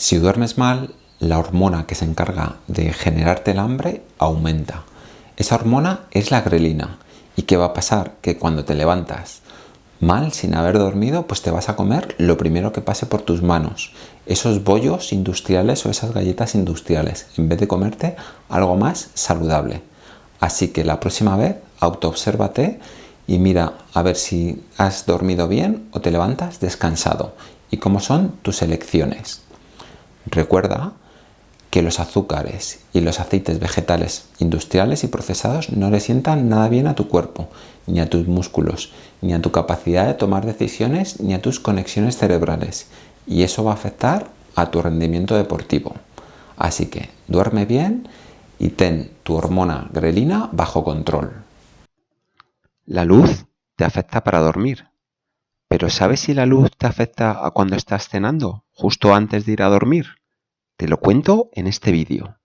Si duermes mal, la hormona que se encarga de generarte el hambre aumenta. Esa hormona es la grelina. ¿Y qué va a pasar? Que cuando te levantas mal, sin haber dormido, pues te vas a comer lo primero que pase por tus manos. Esos bollos industriales o esas galletas industriales, en vez de comerte algo más saludable. Así que la próxima vez autoobsérvate y mira a ver si has dormido bien o te levantas descansado y cómo son tus elecciones. Recuerda que los azúcares y los aceites vegetales industriales y procesados no le sientan nada bien a tu cuerpo, ni a tus músculos, ni a tu capacidad de tomar decisiones, ni a tus conexiones cerebrales. Y eso va a afectar a tu rendimiento deportivo. Así que duerme bien y ten tu hormona grelina bajo control. La luz te afecta para dormir. Pero ¿sabes si la luz te afecta a cuando estás cenando, justo antes de ir a dormir? Te lo cuento en este vídeo.